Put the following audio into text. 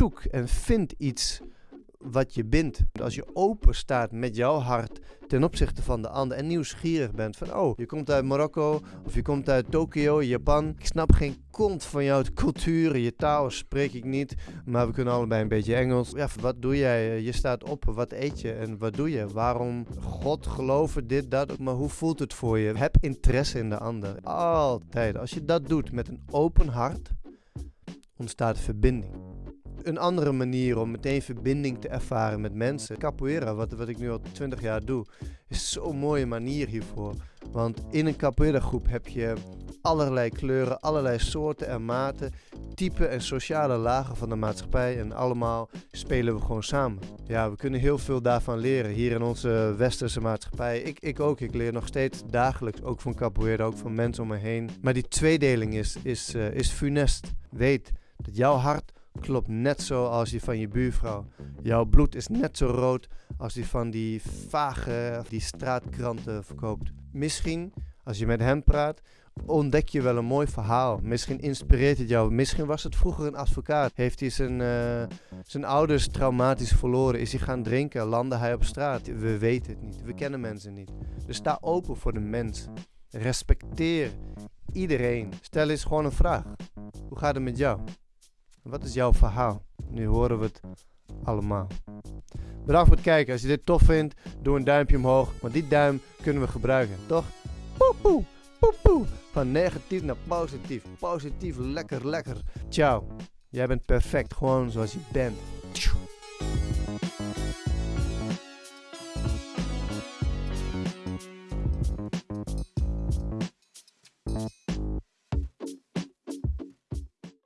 zoek en vind iets wat je bindt. Als je open staat met jouw hart ten opzichte van de ander en nieuwsgierig bent van oh, je komt uit Marokko of je komt uit Tokio, Japan. Ik snap geen kont van jouw cultuur, je taal spreek ik niet, maar we kunnen allebei een beetje Engels. Ja, wat doe jij? Je staat op, wat eet je en wat doe je? Waarom God geloven, dit, dat, maar hoe voelt het voor je? Heb interesse in de ander. Altijd. Als je dat doet met een open hart, ontstaat verbinding een andere manier om meteen verbinding te ervaren met mensen. Capoeira, wat, wat ik nu al 20 jaar doe, is zo'n mooie manier hiervoor. Want in een capoeira groep heb je allerlei kleuren, allerlei soorten en maten, typen en sociale lagen van de maatschappij. En allemaal spelen we gewoon samen. Ja, we kunnen heel veel daarvan leren hier in onze westerse maatschappij. Ik, ik ook, ik leer nog steeds dagelijks, ook van capoeira, ook van mensen om me heen. Maar die tweedeling is, is, uh, is funest. Weet dat jouw hart klopt net zo als die van je buurvrouw. Jouw bloed is net zo rood als die van die vage die straatkranten verkoopt. Misschien, als je met hem praat, ontdek je wel een mooi verhaal. Misschien inspireert het jou. Misschien was het vroeger een advocaat. Heeft hij zijn, uh, zijn ouders traumatisch verloren? Is hij gaan drinken? Landde hij op straat? We weten het niet. We kennen mensen niet. Dus sta open voor de mens. Respecteer iedereen. Stel eens gewoon een vraag. Hoe gaat het met jou? Wat is jouw verhaal? Nu horen we het allemaal. Bedankt voor het kijken. Als je dit tof vindt, doe een duimpje omhoog. Want die duim kunnen we gebruiken, toch? Poe poe, Van negatief naar positief. Positief, lekker, lekker. Ciao. Jij bent perfect, gewoon zoals je bent.